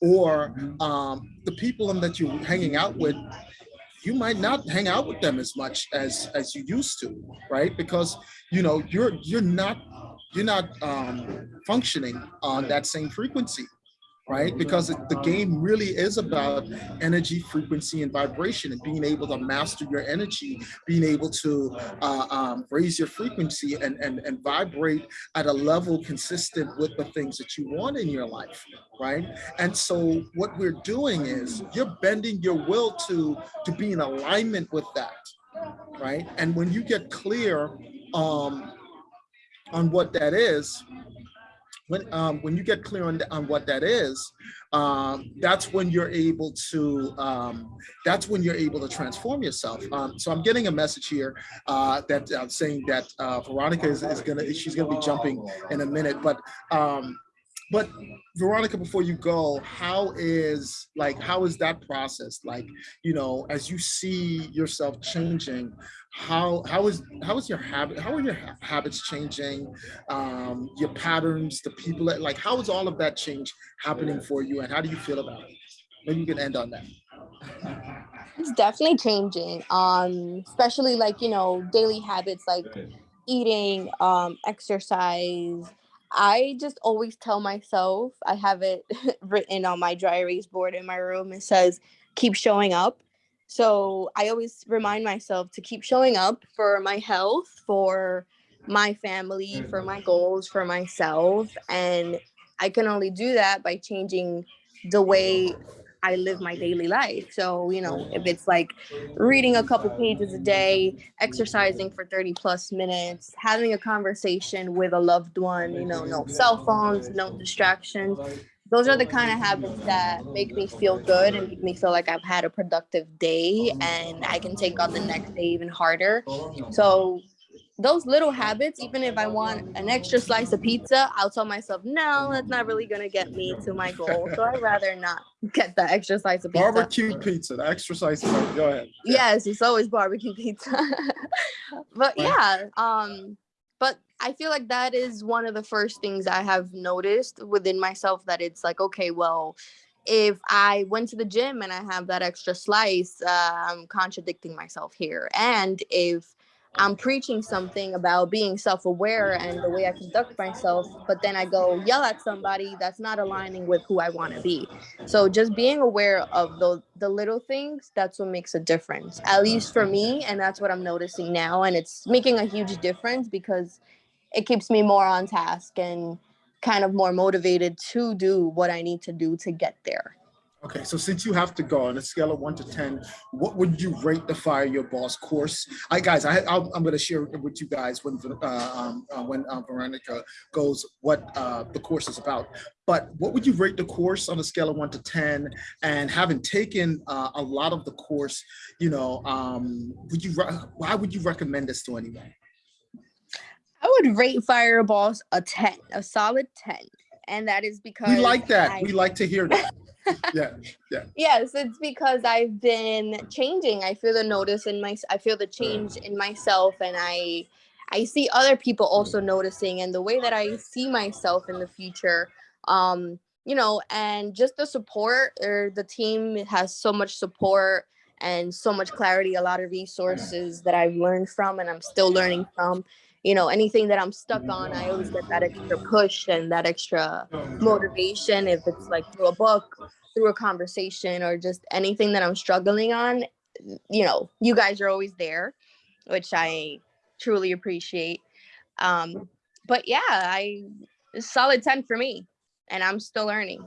or um, the people that you're hanging out with, you might not hang out with them as much as as you used to, right? Because you know you're you're not you're not um, functioning on that same frequency right? Because the game really is about energy, frequency, and vibration and being able to master your energy, being able to uh, um, raise your frequency and, and, and vibrate at a level consistent with the things that you want in your life, right? And so what we're doing is you're bending your will to, to be in alignment with that, right? And when you get clear um, on what that is, when um, when you get clear on, on what that is, um, that's when you're able to um, that's when you're able to transform yourself. Um, so I'm getting a message here uh, that uh, saying that uh, Veronica is, is gonna she's gonna be jumping in a minute, but um, but Veronica, before you go, how is like how is that process? Like, you know, as you see yourself changing, how how is how is your habit? How are your ha habits changing? Um, your patterns, the people that like how is all of that change happening for you, and how do you feel about it? Maybe you can end on that. [LAUGHS] It's definitely changing. Um, especially like you know daily habits like eating, um, exercise I just always tell myself, I have it [LAUGHS] written on my dry erase board in my room. It says, keep showing up. So I always remind myself to keep showing up for my health, for my family, for my goals, for myself. And I can only do that by changing the way I live my daily life. So, you know, if it's like reading a couple pages a day, exercising for 30 plus minutes, having a conversation with a loved one, you know, no cell phones, no distractions. Those are the kind of habits that make me feel good and make me feel like I've had a productive day and I can take on the next day even harder. So those little habits, even if I want an extra slice of pizza, I'll tell myself, no, that's not really gonna get me to my goal. So I'd rather not get the extra slice of pizza. Barbecue pizza, the extra slice. Of, pizza. go ahead. Yes, it's always barbecue pizza. [LAUGHS] but yeah, um, but I feel like that is one of the first things I have noticed within myself that it's like, okay, well, if I went to the gym and I have that extra slice, uh, I'm contradicting myself here. And if I'm preaching something about being self-aware and the way I conduct myself, but then I go yell at somebody that's not aligning with who I want to be. So just being aware of the the little things, that's what makes a difference. At least for me, and that's what I'm noticing now and it's making a huge difference because it keeps me more on task and kind of more motivated to do what I need to do to get there. Okay, so since you have to go on a scale of one to 10, what would you rate the Fire Your Boss course? I guys, I, i am going to share with you guys when uh, um, uh, when uh, Veronica goes what uh, the course is about. But what would you rate the course on a scale of one to 10? And having taken uh, a lot of the course, you know, um, would you why would you recommend this to anyone? I would rate Fire Your Boss a 10, a solid 10. And that is because we like that. I, we like to hear that yeah yeah. [LAUGHS] Yes it's because i've been changing. I feel the notice in my i feel the change mm. in myself and i i see other people mm. also noticing and the way that i see myself in the future. Um you know and just the support or the team has so much support and so much clarity a lot of mm. resources that i've learned from and i'm still learning from you know anything that i'm stuck on i always get that extra push and that extra motivation if it's like through a book through a conversation or just anything that i'm struggling on you know you guys are always there which i truly appreciate. Um but yeah i solid 10 for me and i'm still learning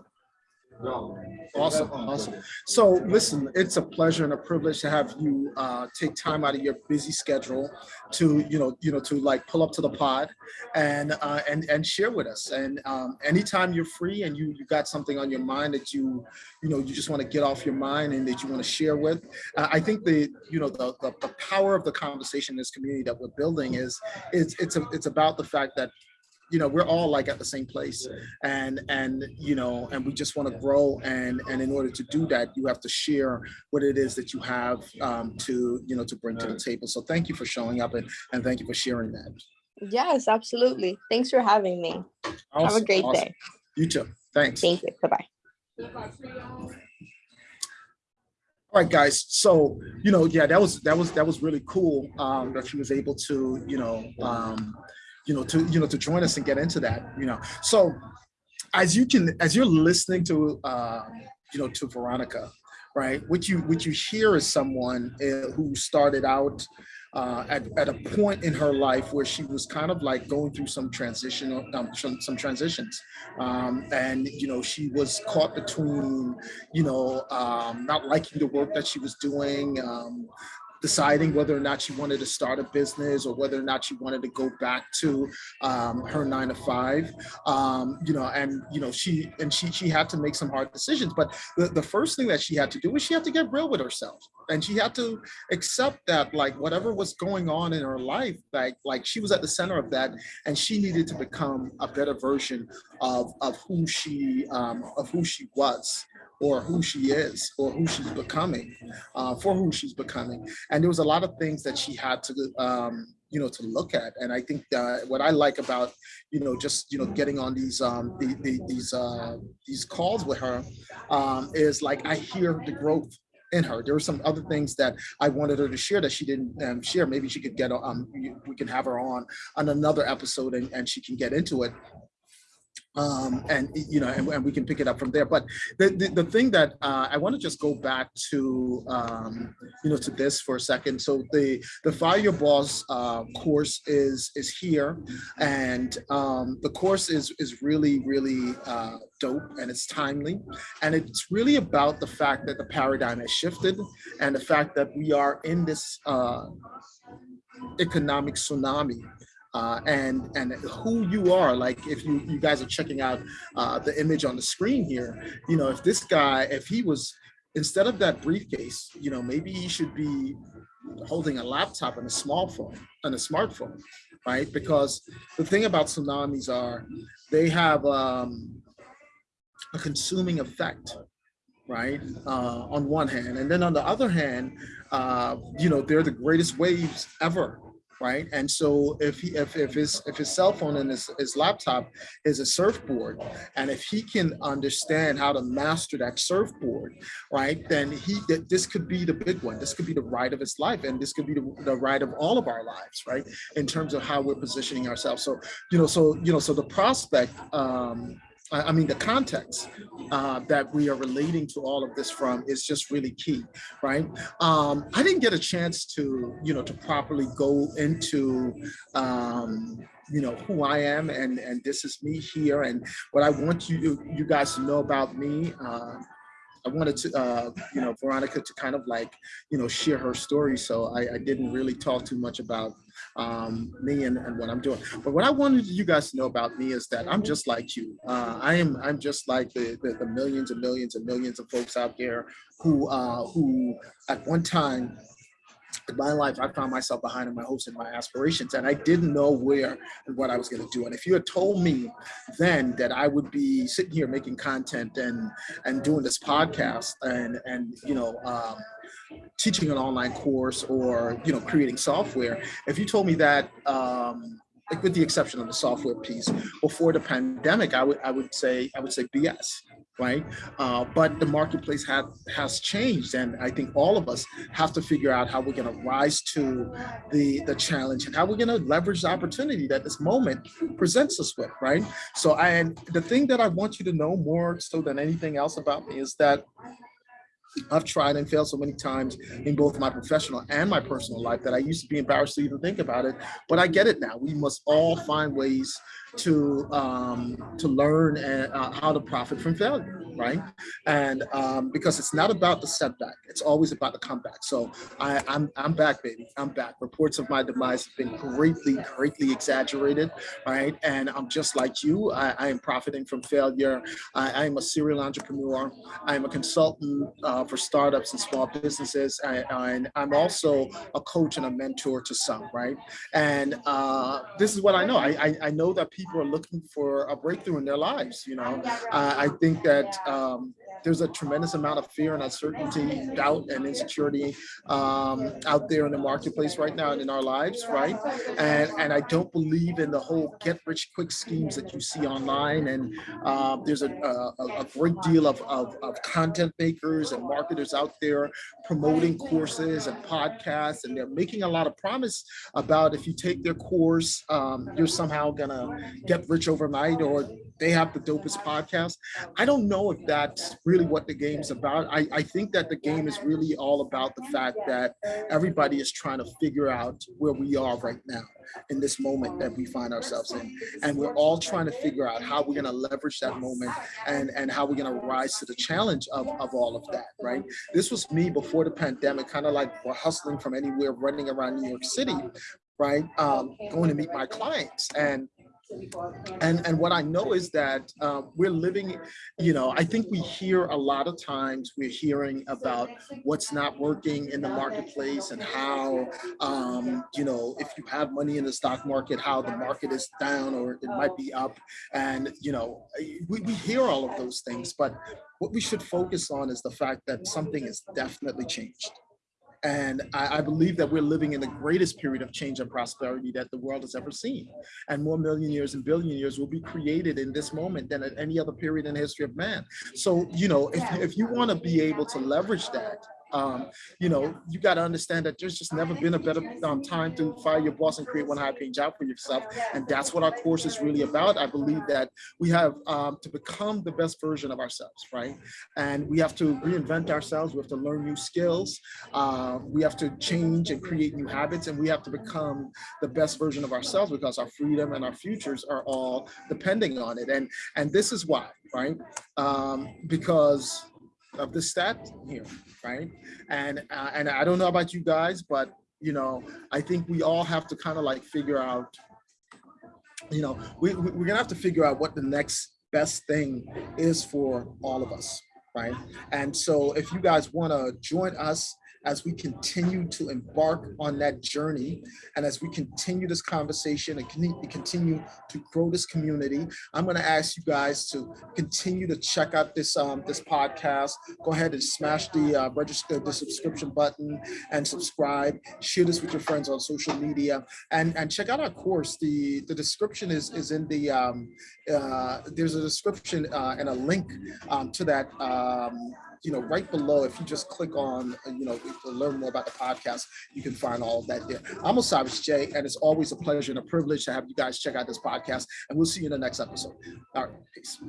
Awesome, awesome. So listen, it's a pleasure and a privilege to have you uh, take time out of your busy schedule to, you know, you know, to like pull up to the pod and uh, and and share with us. And um, anytime you're free and you you got something on your mind that you, you know, you just want to get off your mind and that you want to share with, uh, I think the, you know, the, the the power of the conversation in this community that we're building is it's it's a, it's about the fact that you know we're all like at the same place. And and you know and we just want to grow. And and in order to do that you have to share what it is that you have um, to you know to bring to the table. So thank you for showing up and and thank you for sharing that. Yes absolutely. Thanks for having me. Awesome, have a great awesome. day. You too. Thanks. Thank you. Bye-bye. All right, guys. So, you know, yeah, that was that was that was really cool um, that she was able to, you know, um, you know, to you know to join us and get into that. You know, so as you can as you're listening to, uh, you know, to Veronica, right? What you what you hear is someone uh, who started out uh, at, at a point in her life where she was kind of like going through some transition, um, some, some transitions um, and you know she was caught between you know um, not liking the work that she was doing um, deciding whether or not she wanted to start a business or whether or not she wanted to go back to um, her nine to five, um, you know, and, you know, she, and she, she had to make some hard decisions. But the, the first thing that she had to do was she had to get real with herself and she had to accept that like whatever was going on in her life, like, like she was at the center of that and she needed to become a better version of, of who she, um, of who she was or who she is or who she's becoming uh, for who she's becoming. And there was a lot of things that she had to um, you know to look at. And i think that what i like about you know just you know getting on these um the, the, these uh these calls with her um is like i hear the growth in her. There were some other things that i wanted her to share that she didn't um, share. Maybe she could get um we can have her on on another episode and, and she can get into it um, and you know, and, and, we can pick it up from there. But the the, the thing that uh, I want to just go back to, um, you know, to this for a second. So the the Fire Your Boss uh, course is is here, and um, the course is is really really uh, dope and it's timely, and it's really about the fact that the paradigm has shifted, and the fact that we are in this uh, economic tsunami uh, and and who you are. Like if you you guys are checking out uh, the image on the screen here, you know, if this guy, if he was instead of that briefcase, you know, maybe he should be holding a laptop and a small phone and a smartphone, right? Because the thing about tsunamis are they have um, a consuming effect right uh, on one hand and then on the other hand uh, you know they're the greatest waves ever right? And so if he if, if his if his cell phone and his, his laptop is a surfboard, and if he can understand how to master that surfboard, right, then he this could be the big one. This could be the ride of his life, and this could be the, the ride of all of our lives, right? In terms of how we're positioning ourselves. So you know, so you know, so the prospect um, I mean, the context uh, that we are relating to all of this from is just really key, right? Um, I didn't get a chance to, you know, to properly go into, um, you know, who I am and, and this is me here. And what I want you, you guys to know about me, uh, I wanted to, uh, you know, Veronica to kind of like, you know, share her story. So I, I didn't really talk too much about um, me and, and, what I'm doing. But what I wanted you guys to know about me is that I'm just like you. Uh, I am I'm just like the, the, the millions and millions and millions of folks out there who uh, who at one time my life, I found myself behind in my hopes and my aspirations, and I didn't know where and what I was going to do. And if you had told me then that I would be sitting here making content and and doing this podcast and and you know um, teaching an online course or you know creating software, if you told me that. Um, like with the exception of the software piece, before the pandemic, I would I would say I would say BS right? Uh, but the marketplace had, has changed. And I think all of us have to figure out how we're gonna rise to the, the challenge and how we're gonna leverage the opportunity that this moment presents us with, right? So, I, and the thing that I want you to know more so than anything else about me is that I've tried and failed so many times in both my professional and my personal life that I used to be embarrassed to even think about it, but I get it now. We must all find ways to um, to learn and, uh, how to profit from failure, right? And um, because it's not about the setback, it's always about the comeback. So I, I'm I'm back, baby. I'm back. Reports of my demise have been greatly, greatly exaggerated, right? And I'm just like you. I, I am profiting from failure. I, I, am a serial entrepreneur. I am a consultant uh, for startups and small businesses, I, and I'm also a coach and a mentor to some, right? And uh, this is what I know. I, I, know that people are looking for a breakthrough in their lives. You know, uh, I think that um, there's a tremendous amount of fear and uncertainty, doubt and insecurity um, out there in the marketplace right now and in our lives, right? And and I don't believe in the whole get rich quick schemes that you see online. And uh, there's a, a, a, great deal of, of, of content makers and marketers out there promoting courses and podcasts, and they're making a lot of promise about if you take their course, um, you're somehow gonna get rich overnight or they have the dopest podcast. I don't know if that's really what the game's about. I, I think that the game is really all about the fact that everybody is trying to figure out where we are right now in this moment that we find ourselves in. And we're all trying to figure out how we're going to leverage that moment and, and how we're going to rise to the challenge of, of all of that, right? This was me before the pandemic, kind of like hustling from anywhere, running around New York City, right? Um, going to meet my clients. And and and what I know is that um, we're living, you know, I think we hear a lot of times we're hearing about what's not working in the marketplace and how, um, you know, if you have money in the stock market, how the market is down or it might be up. And, you know, we, we hear all of those things, but what we should focus on is the fact that something has definitely changed. And I, I, believe that we're living in the greatest period of change and prosperity that the world has ever seen. And more millionaires and billionaires will be created in this moment than at any other period in the history of man. So, you know, if, if you want to be able to leverage that, um, you know, you got to understand that there's just never been a better um, time to fire your boss and create one high paying job for yourself. And that's what our course is really about. I believe that we have um, to become the best version of ourselves, right? And we have to reinvent ourselves. We have to learn new skills. Uh, we have to change and create new habits. And we have to become the best version of ourselves because our freedom and our futures are all depending on it. And, and this is why, right? Um, because of the stat here, right? And uh, and I don't know about you guys, but you know, I think we all have to kind of like figure out, you know, we, we're gonna have to figure out what the next best thing is for all of us, right? And so if you guys wanna join us as we continue to embark on that journey and as we continue this conversation and continue to grow this community, I'm going to ask you guys to continue to check out this um, this podcast. Go ahead and smash the uh, register the subscription button and subscribe. Share this with your friends on social media and and check out our course. The the description is is in the um, uh, there's a description uh, and a link um, to that um, you know, right below, if you just click on, uh, you know, learn more about the podcast, you can find all of that there. I'm Osiris J, and it's always a pleasure and a privilege to have you guys check out this podcast, and we'll see you in the next episode. All right, peace.